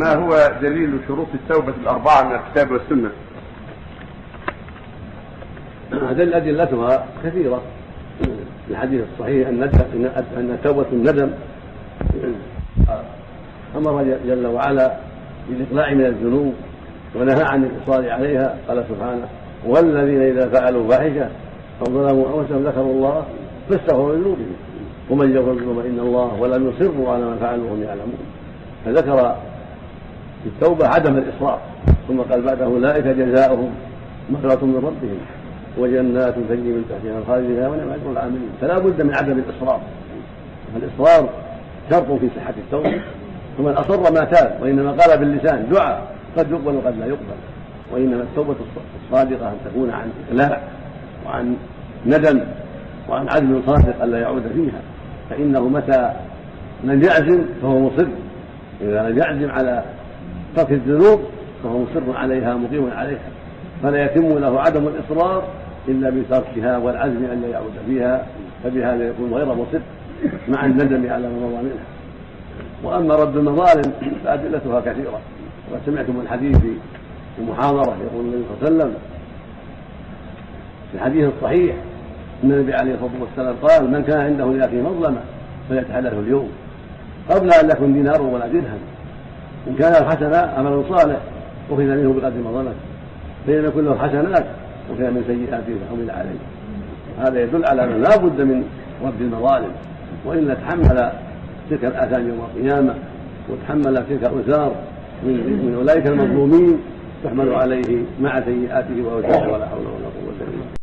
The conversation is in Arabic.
ما هو دليل شروط التوبة الأربعة من الكتاب والسنة؟ هذه أدلتها كثيرة. في الحديث الصحيح أن توبة الندم أمر جل وعلا بالإقلاع من الذنوب ونهى عن الإصرار عليها. قال سبحانه والذين إذا فعلوا فاحشة فظلموا أنفسهم ذكروا الله فاستغفروا لذنوبهم. ومن يغفر الذنوب إلا الله ولم يصروا على ما فعلوا وهم يعلمون. فذكر التوبة عدم الإصرار ثم قال بعده أولئك جزاؤهم مغفرة من ربهم وجنات تجري من تحتها الخالد فيها ونعم أجر العاملين. فلا بد من عدم الإصرار. الإصرار شرط في صحة التوبة ومن أصر ما تاب وإنما قال باللسان دعاء قد يقبل وقد لا يقبل. وإنما التوبة الصادقة أن تكون عن إقلاع وعن ندم وعن عزم صادق ألا يعود فيها. فإنه متى لم يعزم فهو مصر. إذا لم يعزم على ترك الذنوب فهو مصر عليها مقيم عليها فلا يتم له عدم الإصرار إلا بتركها والعزم أن لا يعود فيها فبهذا يكون غير مصر مع الندم على ما مضى منها. وأما رد المظالم فأدلتها كثيرة. وقد سمعتم الحديث في المحاضرة يقول النبي صلى الله عليه وسلم في الحديث الصحيح أن النبي عليه الصلاة والسلام قال من كان عنده لأخيه مظلمة فليتحدث اليوم قبل أن يكون دينار ولا درهم. إن كان الحسنة عمل صالح أخذ منه بقدر مظلمته فإن يكون له حسنات وكان من سيئاته فحمل عليه. هذا يدل على أنه لا بد من رد المظالم. وإلا تحمل تلك الآثام يوم القيامة وتحمل تلك الأوزار من, من أولئك المظلومين تحمل عليه مع سيئاته وأوزاره ولا حول